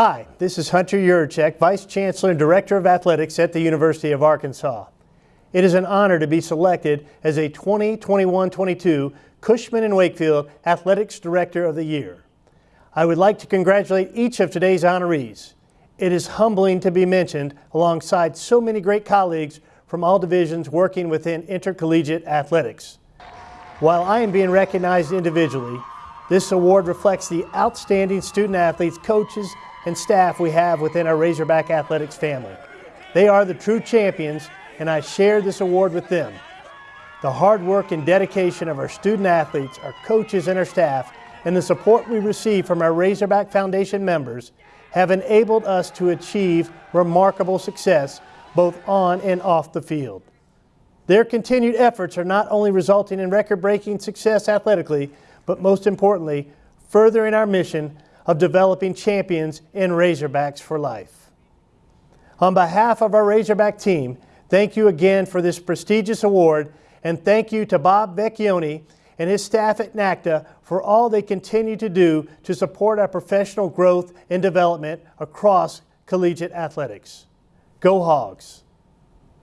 Hi, this is Hunter Yurachek, Vice Chancellor and Director of Athletics at the University of Arkansas. It is an honor to be selected as a 2021-22 Cushman and Wakefield Athletics Director of the Year. I would like to congratulate each of today's honorees. It is humbling to be mentioned alongside so many great colleagues from all divisions working within intercollegiate athletics. While I am being recognized individually, this award reflects the outstanding student athletes, coaches, and staff we have within our Razorback Athletics family. They are the true champions, and I share this award with them. The hard work and dedication of our student athletes, our coaches, and our staff, and the support we receive from our Razorback Foundation members have enabled us to achieve remarkable success both on and off the field. Their continued efforts are not only resulting in record-breaking success athletically, but most importantly, furthering our mission of developing champions in Razorbacks for life. On behalf of our Razorback team, thank you again for this prestigious award and thank you to Bob Vecchione and his staff at NACDA for all they continue to do to support our professional growth and development across collegiate athletics. Go Hogs!